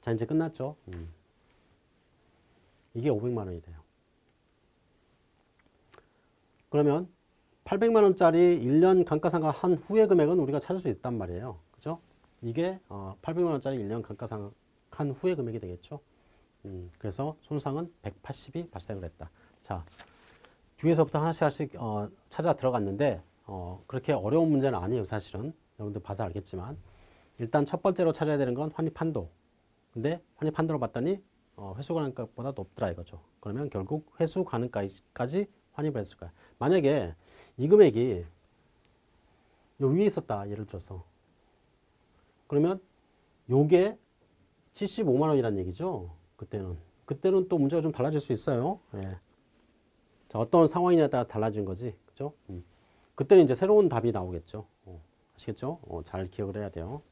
자, 이제 끝났죠? 음. 이게 500만 원이 돼요. 그러면 800만 원짜리 1년 감가상각 한 후의 금액은 우리가 찾을 수 있단 말이에요. 그죠? 이게 어, 800만 원짜리 1년 감가상각 한 후의 금액이 되겠죠. 음, 그래서 손상은 180이 발생을 했다. 자, 뒤에서부터 하나씩 하나씩 어, 찾아 들어갔는데 어, 그렇게 어려운 문제는 아니에요 사실은 여러분들 봐서 알겠지만 일단 첫 번째로 찾아야 되는 건 환입 한도 근데 환입 한도로 봤더니 어, 회수 가능가보다 높더라 이거죠 그러면 결국 회수 가능가까지 환입을 했을 거야 만약에 이 금액이 요 위에 있었다 예를 들어서 그러면 요게 75만 원이란 얘기죠 그때는 그때는 또 문제가 좀 달라질 수 있어요 예. 자, 어떤 상황이냐에 따라 달라진 거지. 그죠? 음. 그때는 이제 새로운 답이 나오겠죠. 어, 아시겠죠? 어, 잘 기억을 해야 돼요.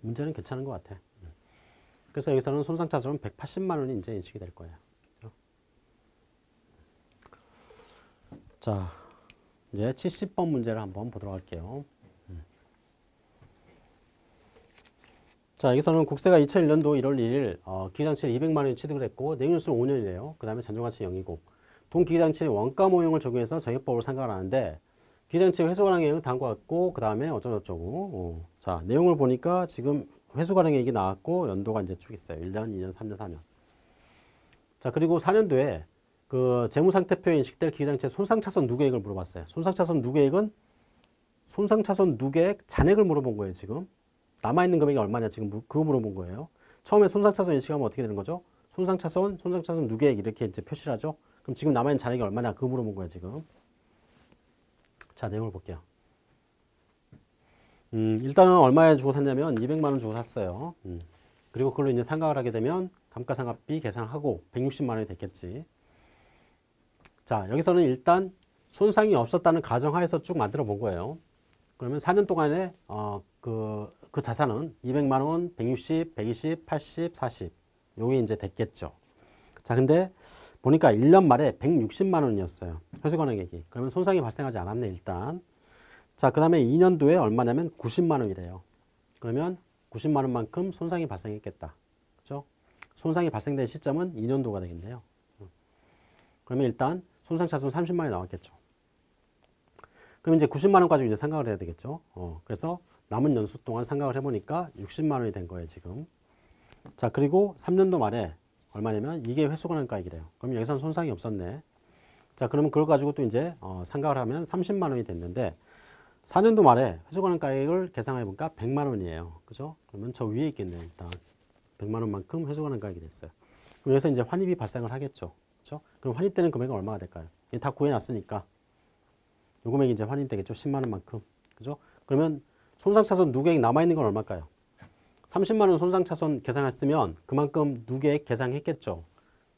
문제는 괜찮은 것 같아. 음. 그래서 여기서는 손상차손은 180만 원이 이제 인식이 될 거예요. 그죠? 자, 이제 70번 문제를 한번 보도록 할게요. 자, 여기서는 국세가 2001년도 1월 1일 어, 기기장치를 200만 원이 취득을 했고 내년수는 5년이래요. 그 다음에 잔존가치 0이고 돈 기기장치의 원가 모형을 적용해서 정액법을 생각을 하는데 기장치 회수 가능액은 다음과 같고 그 다음에 어쩌고저쩌고 어. 자 내용을 보니까 지금 회수 가능액이 나왔고 연도가 이제 쭉 있어요. 1년, 2년, 3년, 4년. 자 그리고 4년도에 그 재무상태표에 인식될 기장치의 손상차손 누계액을 물어봤어요. 손상차손 누계액은 손상차손 누계액 잔액을 물어본 거예요 지금. 남아있는 금액이 얼마냐 지금 무- 그거 물어본 거예요. 처음에 손상차손 인식하면 어떻게 되는 거죠? 손상차손, 손상차손 누계액 이렇게 이제 표시를 하죠. 그럼 지금 남아있는 잔액이 얼마냐 그거 물어본 거예요 지금. 자 내용을 볼게요. 음, 일단은 얼마에 주고 샀냐면 200만 원 주고 샀어요. 음. 그리고 그걸로 이제 상각을 하게 되면 감가상각비 계산하고 160만 원이 됐겠지. 자 여기서는 일단 손상이 없었다는 가정하에서 쭉 만들어 본 거예요. 그러면 4년 동안에 어, 그, 그 자산은 200만 원, 160, 120, 80, 40 요게 이제 됐겠죠. 자 근데 보니까 1년 말에 160만 원이었어요. 회수관액이. 그러면 손상이 발생하지 않았네 일단. 자, 그 다음에 2년도에 얼마냐면 90만 원이래요. 그러면 90만 원만큼 손상이 발생했겠다. 그죠? 손상이 발생된 시점은 2년도가 되겠네요. 그러면 일단 손상차손 30만 원이 나왔겠죠. 그럼 이제 90만 원 가지고 이제 상각을 해야 되겠죠. 어, 그래서 남은 연수 동안 상각을 해보니까 60만 원이 된 거예요, 지금. 자, 그리고 3년도 말에 얼마냐면 이게 회수관한가액이래요. 그럼 여기서는 손상이 없었네. 자, 그러면 그걸 가지고 또 이제 어, 상각을 하면 30만 원이 됐는데 4년도 말에 회수관한가액을 계산해 보니까 100만 원이에요. 그죠? 그러면 저 위에 있겠네요, 일단. 100만 원만큼 회수관한가액이 됐어요. 여기서 이제 환입이 발생을 하겠죠. 그죠? 그럼 환입되는 금액은 얼마가 될까요? 다 구해놨으니까. 요 금액이 이제 환입되겠죠. 10만 원만큼. 그죠? 그러면 손상차손 누계액 남아있는 건 얼마일까요? 30만 원 손상차손 계산했으면 그만큼 누계액 계산했겠죠.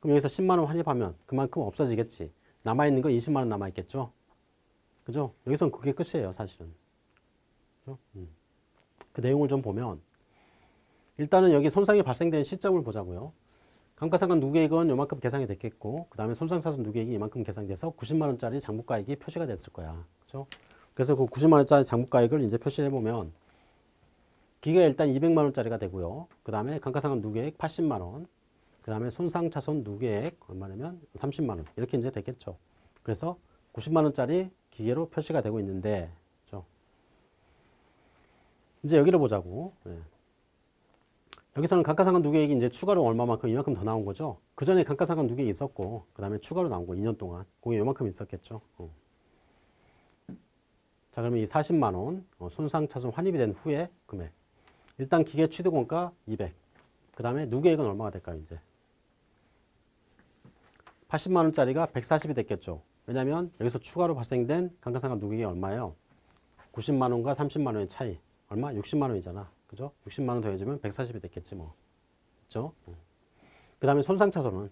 그럼 여기서 10만 원 환입하면 그만큼 없어지겠지. 남아있는 거 20만 원 남아있겠죠. 그죠? 여기서는 그게 끝이에요, 사실은. 그죠? 음. 그 내용을 좀 보면 일단은 여기 손상이 발생된 시점을 보자고요. 감가상각 누계액은 요만큼 계산이 됐겠고 그 다음에 손상차손 누계액이 이만큼 계산돼서 90만 원짜리 장부가액이 표시가 됐을 거야. 그죠? 그래서 그 90만 원짜리 장부가액을 이제 표시를 해보면 기가 일단 200만 원짜리가 되고요. 그 다음에 감가상각 누계액 80만 원, 그 다음에 손상차손 누계액 얼마냐면 30만 원 이렇게 이제 됐겠죠. 그래서 90만 원짜리 기계로 표시가 되고 있는데, 그죠? 이제 여기를 보자고. 예. 여기서는 감가상각 누계액이 이제 추가로 얼마만큼 이만큼 더 나온 거죠. 그 전에 감가상각 누계액이 있었고, 그 다음에 추가로 나온 거 2년 동안 그게 요만큼 있었겠죠. 어. 자, 그러면 이 40만 원 어, 손상차손 환입이 된 후에 금액. 일단 기계 취득원가 200. 그 다음에 누계액은 얼마가 될까요, 이제? 80만 원짜리가 140이 됐겠죠. 왜냐하면 여기서 추가로 발생된 감가상각 누계액이 얼마예요? 90만 원과 30만 원의 차이. 얼마? 60만 원이잖아. 그죠? 60만 원 더해주면 140이 됐겠지 뭐. 그죠? 그 다음에 손상차손은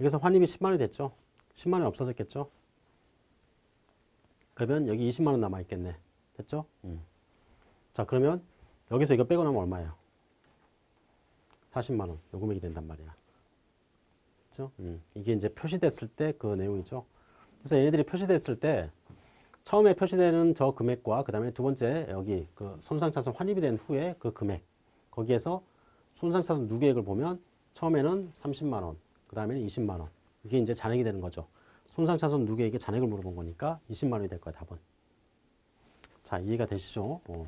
여기서 환입이 10만 원이 됐죠. 10만 원이 없어졌겠죠. 그러면 여기 20만 원 남아 있겠네. 됐죠? 음. 자, 그러면 여기서 이거 빼고 나면 얼마예요? 40만 원. 요 금액이 된단 말이야. 그죠? 음. 이게 이제 표시됐을 때 그 내용이죠. 그래서 얘네들이 표시됐을 때 처음에 표시되는 저 금액과 그 다음에 두 번째 여기 그 손상차손 환입이 된 후에 그 금액 거기에서 손상차손 누계액을 보면 처음에는 30만 원, 그 다음에는 20만 원 이게 이제 잔액이 되는 거죠. 손상차손 누계액의 잔액을 물어본 거니까 20만 원이 될 거야 답은. 자 이해가 되시죠? 어.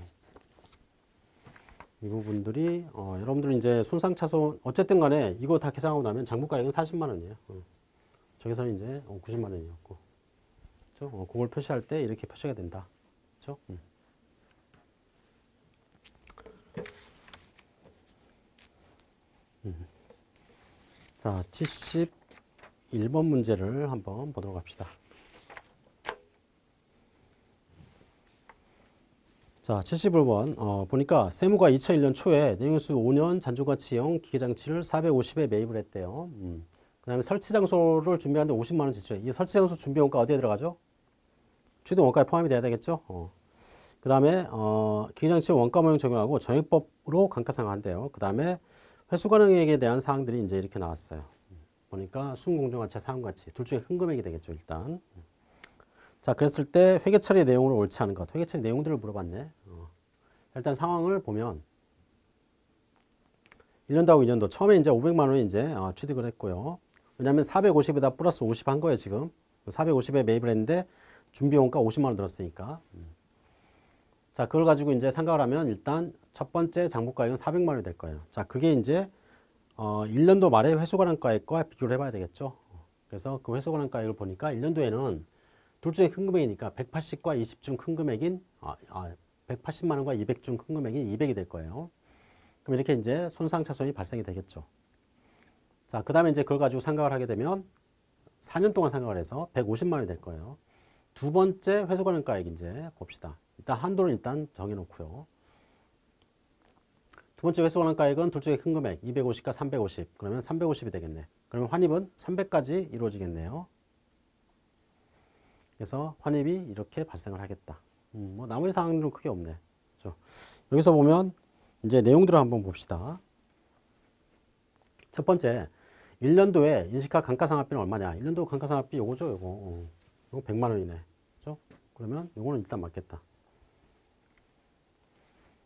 이 부분들이 어, 여러분들 이제 손상차손 어쨌든 간에 이거 다 계산하고 나면 장부가액은 40만 원이에요. 어. 저기서는 이제 어, 90만 원이었고. 그렇죠? 어, 그걸 표시할 때 이렇게 표시가 된다. 그렇죠? 음. 음. 자, 71번 문제를 한번 보도록 합시다. 자, 71번 어, 보니까 세무가 2001년 초에 내용수 5년 잔존가치형 기계장치를 450에 매입을 했대요. 음. 그 다음에 설치 장소를 준비하는데 50만 원 지출해. 이 설치 장소 준비 원가 어디에 들어가죠? 취득 원가에 포함이 돼야 되겠죠. 어. 그 다음에 어, 기계장치 원가 모형 적용하고 정액법으로 감가상각한대요. 그 다음에 회수 가능액에 대한 사항들이 이제 이렇게 나왔어요. 보니까 순공정가치, 사항가치 둘 중에 큰 금액이 되겠죠. 일단. 자, 그랬을 때 회계 처리 내용으로 옳지 않은 것, 회계 처리 내용들을 물어봤네. 어. 일단 상황을 보면 1년도하고 2년도 처음에 이제 500만 원 이제 어, 취득을 했고요. 왜냐하면 450에다 플러스 50 한 거예요 지금. 450에 매입을 했는데 준비원가 50만 원 들었으니까. 음. 자, 그걸 가지고 이제 생각을 하면 일단 첫 번째 장부가액은 400만 원이 될 거예요. 자, 그게 이제 어, 1년도 말에 회수관한가액과 비교를 해봐야 되겠죠. 그래서 그 회수관한가액을 보니까 1년도에는 둘 중에 큰 금액이니까 180과 20 중 큰 금액인 아, 아, 180만 원과 200 중 큰 금액인 200이 될 거예요. 그럼 이렇게 이제 손상 차손이 발생이 되겠죠. 자, 그 다음에 이제 그걸 가지고 생각을 하게 되면 4년 동안 생각을 해서 150만 원이 될 거예요. 두 번째 회수관한가액 이제 봅시다. 일단 한도를 일단 정해놓고요. 두 번째 회수관한가액은 둘 중에 큰 금액 250과 350 그러면 350이 되겠네. 그러면 환입은 300까지 이루어지겠네요. 그래서 환입이 이렇게 발생을 하겠다. 음, 뭐 나머지 사항들은 크게 없네. 그렇죠? 여기서 보면 이제 내용들을 한번 봅시다. 첫 번째, 1년도에 인식할 감가상각비는 얼마냐? 1년도 감가상각비 요거죠, 요거. 어, 요거 100만 원이네. 그러면 요거는 일단 맞겠다.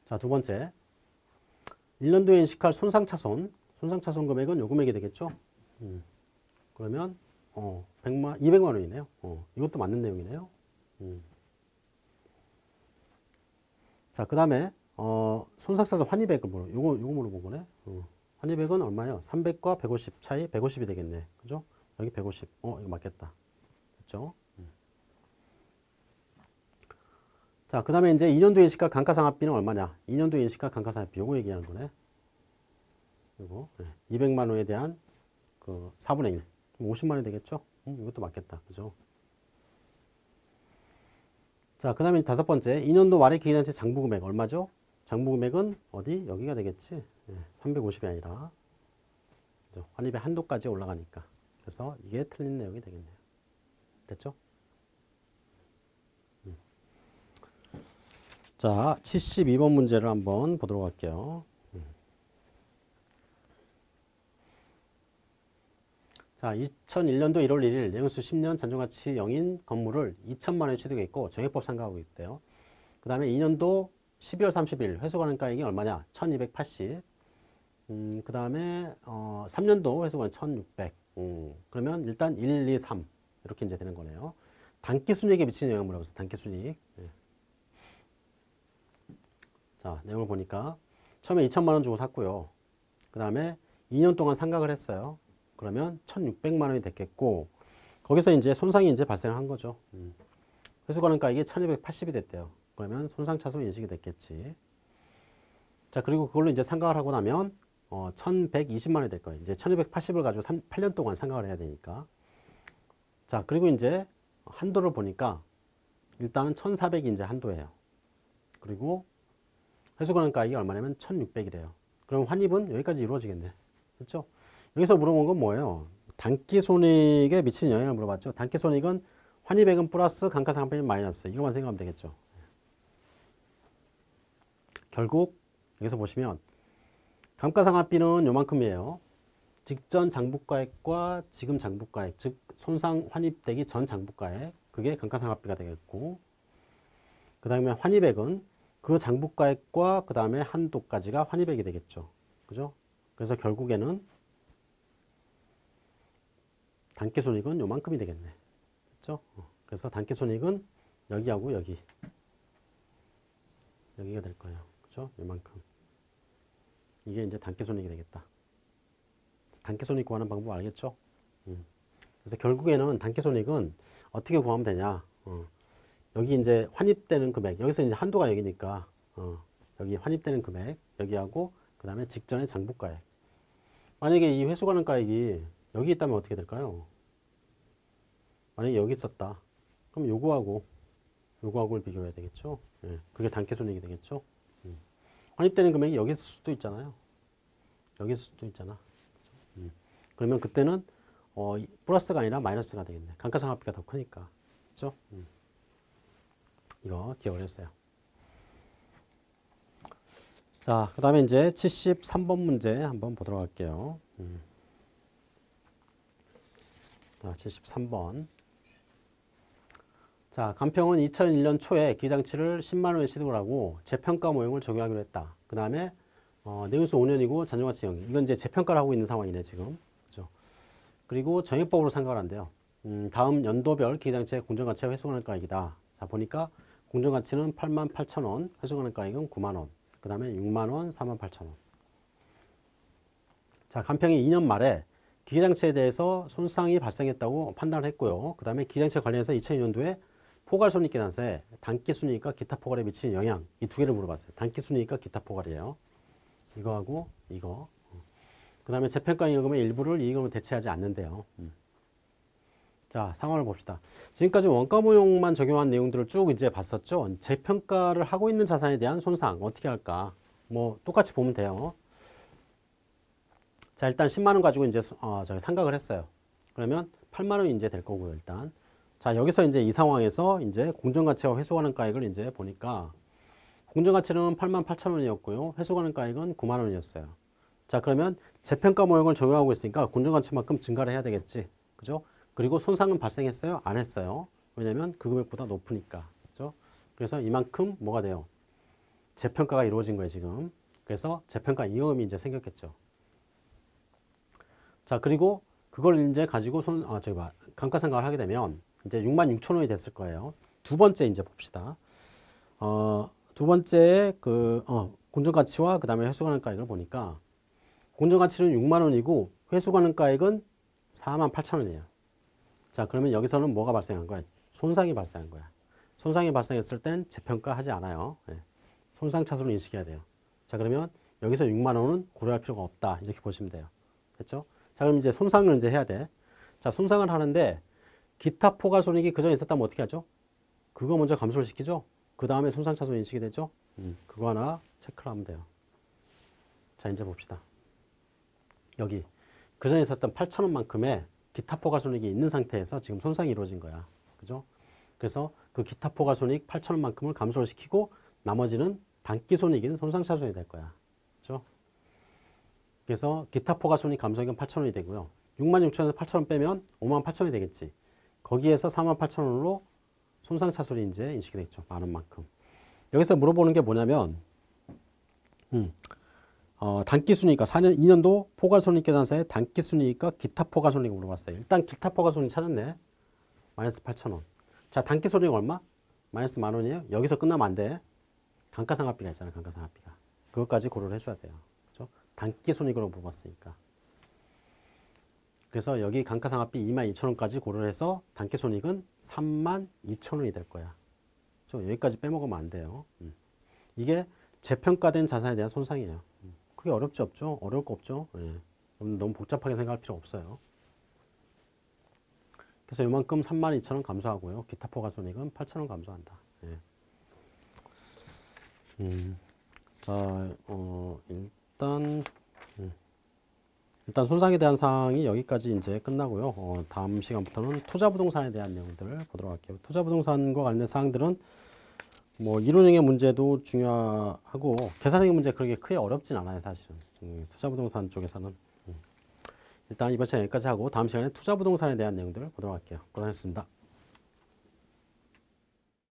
자, 두 번째. 1년도에 인식할 손상차손. 손상차손 금액은 요 금액이 되겠죠? 음. 그러면, 어, 100만, 200만 원이네요. 어, 이것도 맞는 내용이네요. 음. 자, 그 다음에, 어, 손상차손 환입액을 물어, 요거, 요거 물어본 거네. 어. 환입액은 얼마요? 300과 150 차이 150이 되겠네. 그죠? 여기 150. 어, 이거 맞겠다. 됐죠? 음. 자, 그 다음에 이제 2년도 인식가 감가상각비는 얼마냐? 2년도 인식가 감가상각비 요거 얘기하는 거네. 요거. 네. 200만 원에 대한 그 4분의 1. 50만 원이 되겠죠? 음, 이것도 맞겠다. 그죠? 자, 그 다음에 다섯 번째. 2년도 말의 기간치 장부금액 얼마죠? 장부금액은 어디? 여기가 되겠지? 네, 350이 아니라 그죠? 환입의 한도까지 올라가니까. 그래서 이게 틀린 내용이 되겠네요. 됐죠? 자, 72번 문제를 한번 보도록 할게요. 음. 자, 2001년도 1월 1일 내용수 10년 잔존가치 0인 건물을 2천만 원에 취득했고 정액법 상각하고 있대요. 그 다음에 2년도 12월 30일 회수관한가액이 얼마냐? 1280. 음, 그 다음에 어, 3년도 회수관 1600. 음, 그러면 일단 1, 2, 3 이렇게 이제 되는 거네요. 단기 순이익에 미치는 영향을 물어봤어요. 단기 순이익. 네. 자, 내용을 보니까 처음에 2천만 원 주고 샀고요. 그 다음에 2년 동안 상각을 했어요. 그러면 1,600만 원이 됐겠고 거기서 이제 손상이 이제 발생한 거죠. 음. 회수관한가액이 1,280이 됐대요. 그러면 손상차손 인식이 됐겠지. 자, 그리고 그걸로 이제 상각을 하고 나면 어, 1120만 원이 될 거예요. 이제 1280을 가지고 3, 8년 동안 상각을 해야 되니까. 자, 그리고 이제 한도를 보니까 일단은 1400이 이제 한도예요. 그리고 회수관한가액이 얼마냐면 1600이래요. 그럼 환입은 여기까지 이루어지겠네. 그렇죠? 여기서 물어본 건 뭐예요? 단기 손익에 미치는 영향을 물어봤죠. 단기 손익은 환입액은 플러스 감가상각비는 마이너스. 이것만 생각하면 되겠죠. 결국 여기서 보시면 감가상각비는 요만큼이에요. 직전 장부가액과 지금 장부가액, 즉 손상 환입되기 전 장부가액, 그게 감가상각비가 되겠고 그 다음에 환입액은 그 장부가액과 그 다음에 한도까지가 환입액이 되겠죠. 그죠? 그래서 결국에는 단기손익은 요만큼이 되겠네. 그죠? 그래서 단기손익은 여기하고 여기 여기가 될 거예요. 그죠? 요만큼. 이게 이제 단기손익이 되겠다. 단기손익 구하는 방법 알겠죠? 음. 그래서 결국에는 단기손익은 어떻게 구하면 되냐? 어. 여기 이제 환입되는 금액, 여기서 이제 한도가 여기니까, 어. 여기 환입되는 금액, 여기하고, 그 다음에 직전의 장부가액. 만약에 이 회수가능가액이 여기 있다면 어떻게 될까요? 만약에 여기 있었다. 그럼 요거하고, 요거하고를 비교해야 되겠죠? 예. 그게 단기손익이 되겠죠? 음. 환입되는 금액이 여기 있을 수도 있잖아요. 여기 있을 수도 있잖아. 음. 그러면 그때는 어, 플러스가 아니라 마이너스가 되겠네. 감가상각비가 더 크니까. 그렇죠? 음. 이거 기억을 했어요. 자, 그 다음에 이제 73번 문제 한번 보도록 할게요. 음. 자, 73번. 자, 간평은 2001년 초에 기장치를 10만 원에 취득을 하고 재평가 모형을 적용하기로 했다. 그 다음에 어, 내용수 5년이고 잔존가치 0. 이건 이제 재평가를 하고 있는 상황이네, 지금. 그죠? 그리고 정액법으로 상각을 한대요. 음, 다음 연도별 기장체 공정가치와 회수가능가액이다. 자 보니까 공정가치는 8만 8천 원, 회수가능가액은 9만 원, 그 다음에 6만 원, 4만 8천 원. 자 간평이 2년 말에 기계장치에 대해서 손상이 발생했다고 판단을 했고요. 그 다음에 기계장치 관련해서 2002년도에 포괄손익계산서에 단기순이익과 기타 포괄에 미치는 영향 이 두 개를 물어봤어요. 단기순이익과 기타 포괄이에요. 이거하고 이거. 그 다음에 재평가 이익금의 일부를 이익금으로 대체하지 않는데요. 음. 자 상황을 봅시다. 지금까지 원가 보용만 적용한 내용들을 쭉 이제 봤었죠. 재평가를 하고 있는 자산에 대한 손상 어떻게 할까? 뭐 똑같이 보면 돼요. 자 일단 10만 원 가지고 이제 어, 저기 상각을 했어요. 그러면 8만 원이 이제 될 거고요 일단. 자 여기서 이제 이 상황에서 이제 공정가치와 회수가능가액을 이제 보니까 공정가치는 8만 8천 원이었고요. 회수가능가액은 9만 원이었어요. 자 그러면 재평가 모형을 적용하고 있으니까 공정가치만큼 증가를 해야 되겠지. 그죠? 그리고 손상은 발생했어요? 안 했어요. 왜냐면 그 금액보다 높으니까. 그죠? 그래서 이만큼 뭐가 돼요? 재평가가 이루어진 거예요, 지금. 그래서 재평가 이용음이 이제 생겼겠죠. 자, 그리고 그걸 이제 가지고 손, 아, 저기 봐. 감가상각을 하게 되면 이제 6만 6천 원이 됐을 거예요. 두 번째 이제 봅시다. 어, 두 번째 그, 어, 공정가치와 그 다음에 회수가능가액을 보니까 공정가치는 6만 원이고 회수가능가액은 4만 8천 원이에요. 자, 그러면 여기서는 뭐가 발생한 거야? 손상이 발생한 거야. 손상이 발생했을 땐 재평가하지 않아요. 예. 손상 차수로 인식해야 돼요. 자, 그러면 여기서 6만 원은 고려할 필요가 없다. 이렇게 보시면 돼요. 됐죠? 자, 그럼 이제 손상을 이제 해야 돼. 자, 손상을 하는데 기타 포괄 손익이 그전에 있었다면 어떻게 하죠? 그거 먼저 감소를 시키죠? 그 다음에 손상 차수 인식이 되죠? 음, 그거 하나 체크를 하면 돼요. 자, 이제 봅시다. 여기 그전에 있었던 8천 원만큼의 기타 포괄 손익이 있는 상태에서 지금 손상이 이루어진 거야. 그죠? 그래서 그 기타 포괄 손익 8천 원만큼을 감소를 시키고 나머지는 단기 손익인 손상 차손이 될 거야. 그죠? 그래서 기타 포괄 손익 감소액은 8천 원이 되고요. 6만 6천 원에서 8천 원 빼면 5만 8천 원이 되겠지. 거기에서 4만 8천 원으로 손상 차손이 이제 인식이 되겠죠. 만 원만큼. 여기서 물어보는 게 뭐냐면 음, 어, 단기 순이익과 4년 2년도 포괄 손익 계산서의 단기 순이익과 기타 포괄 손익을 물어봤어요. 일단 기타 포괄 손익 찾았네. 마이너스 8천 원. 자, 단기 손익 얼마? 마이너스 만 원이에요. 여기서 끝나면 안 돼. 감가상각비가 있잖아요. 감가상각비가. 그것까지 고려를 해줘야 돼요. 그죠? 단기 손익으로 물어봤으니까. 그래서 여기 감가상각비 2만 2천 원까지 고려를 해서 단기 손익은 3만 2천 원이 될 거야. 그죠? 여기까지 빼먹으면 안 돼요. 음. 이게 재평가된 자산에 대한 손상이에요. 음. 그게 어렵지 없죠? 어려울 거 없죠? 예. 너무 복잡하게 생각할 필요 없어요. 그래서 이만큼 3만 2천 원 감소하고요. 기타 포괄손익은 8천 원 감소한다. 예. 음, 자, 어, 일단 음, 일단 손상에 대한 사항이 여기까지 이제 끝나고요. 어, 다음 시간부터는 투자 부동산에 대한 내용들을 보도록 할게요. 투자 부동산과 관련된 사항들은 뭐 이론형의 문제도 중요하고 계산형의 문제 그렇게 크게 어렵진 않아요 사실은. 음, 투자 부동산 쪽에서는. 음. 일단 이번 시간 여기까지 하고 다음 시간에 투자 부동산에 대한 내용들을 보도록 할게요. 고생하셨습니다